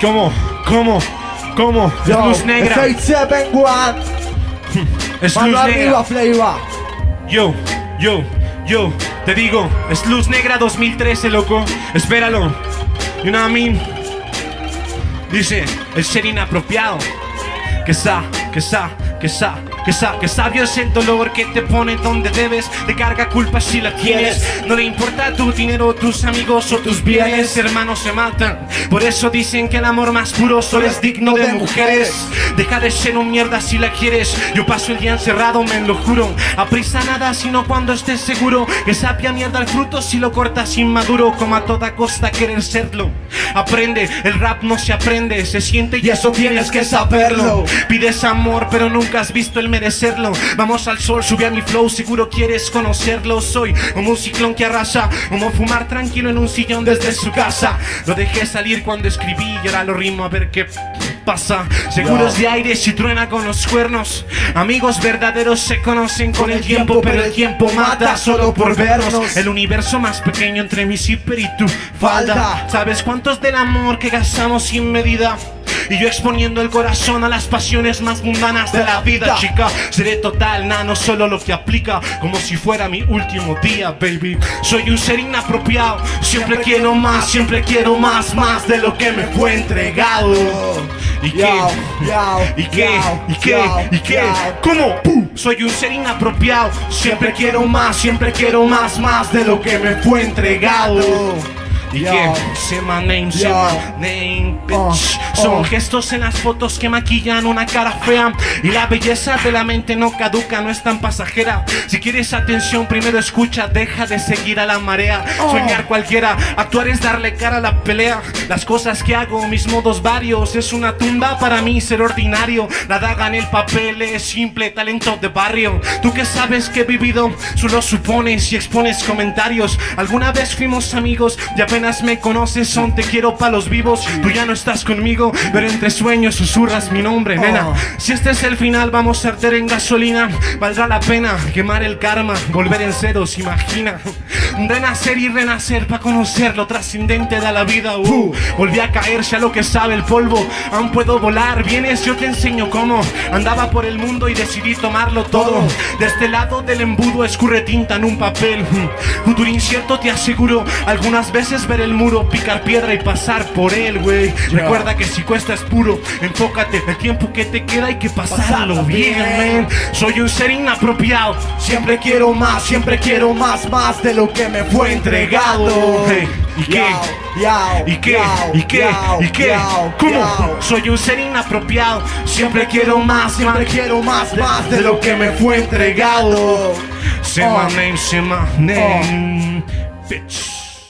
¿Cómo? ¿Cómo? ¿Cómo? Es Yo, luz negra. Fate 7 One. Es Mano luz arriba, negra. Yo, yo, yo, te digo, es Luz Negra 2013, loco. Espéralo. You know what I mean? Dice, el ser inapropiado. Que sa, que sa, que sa, que sa, que sabio es el dolor que te pone donde debes. Te carga culpa si la tienes. No le importa tu dinero, tus amigos o tus bienes. Hermanos se matan. Por eso dicen que el amor más puro solo es digno de mujeres. Deja de ser un mierda si la quieres. Yo paso el día encerrado, me lo juro. A prisa nada, sino cuando estés seguro. Que sapia mierda el fruto si lo cortas inmaduro. Como a toda costa querer serlo. Aprende, el rap no se aprende, se siente y eso tienes que saberlo. Pides amor, pero nunca has visto el merecerlo. Vamos al sol, sube a mi flow, seguro quieres conocerlo. Soy como un ciclón que arrasa, como fumar tranquilo en un sillón desde su casa. Lo dejé salir cuando escribí y ahora lo rimo a ver qué pasa. Seguros de aire si truena con los cuernos. Amigos verdaderos se conocen con el tiempo, pero el tiempo mata solo por vernos. El universo más pequeño entre mi zipper y tu falda. ¿Sabes cuántos del amor que gastamos sin medida? Y yo exponiendo el corazón a las pasiones más mundanas de la vida, chica. Seré total, nano, solo lo que aplica, como si fuera mi último día, baby. Soy un ser inapropiado, siempre quiero más, siempre quiero más, más de lo que me fue entregado. ¿Y qué? ¿Y qué? ¿Y qué? ¿Y qué? ¿Cómo? ¡Pum! Soy un ser inapropiado, siempre quiero más, siempre quiero más, más de lo que me fue entregado. ¿Y Yo. qué? Say my name, say my name, bitch. Oh, Son oh. gestos en las fotos que maquillan una cara fea. Y la belleza de la mente no caduca, no es tan pasajera. Si quieres atención, primero escucha, deja de seguir a la marea. Oh. Soñar cualquiera, actuar es darle cara a la pelea. Las cosas que hago, mis modos varios, es una tumba para mí ser ordinario. La daga en el papel es simple, talento de barrio. Tú que sabes que he vivido, solo supones y expones comentarios. Alguna vez fuimos amigos y apenas me conoces, son te quiero pa' los vivos. Tú ya no estás conmigo, pero entre sueños susurras mi nombre, nena. Oh. Si este es el final, vamos a arder en gasolina. Valdrá la pena quemar el karma, volver en ceros, imagina. Renacer y renacer para conocer lo trascendente de la vida. Uh, volví a caerse a lo que sabe el polvo. Aún puedo volar, vienes, yo te enseño cómo. Andaba por el mundo y decidí tomarlo todo. De este lado del embudo escurre tinta en un papel. Futuro incierto, te aseguro. Algunas veces ver el muro, picar piedra y pasar por él, güey. Recuerda que si cuesta es puro. Enfócate, el tiempo que te queda hay que pasarlo Pasarlo bien, man. Soy un ser inapropiado. Siempre quiero más, siempre quiero más, más de lo que me fue entregado. Hey, ¿Y qué? ¿Y qué? ¿Y qué? ¿Y qué? ¿Cómo? Soy un ser inapropiado. Siempre quiero más, Siempre quiero más, más de lo que me fue entregado. Say my name, say my name, bitch.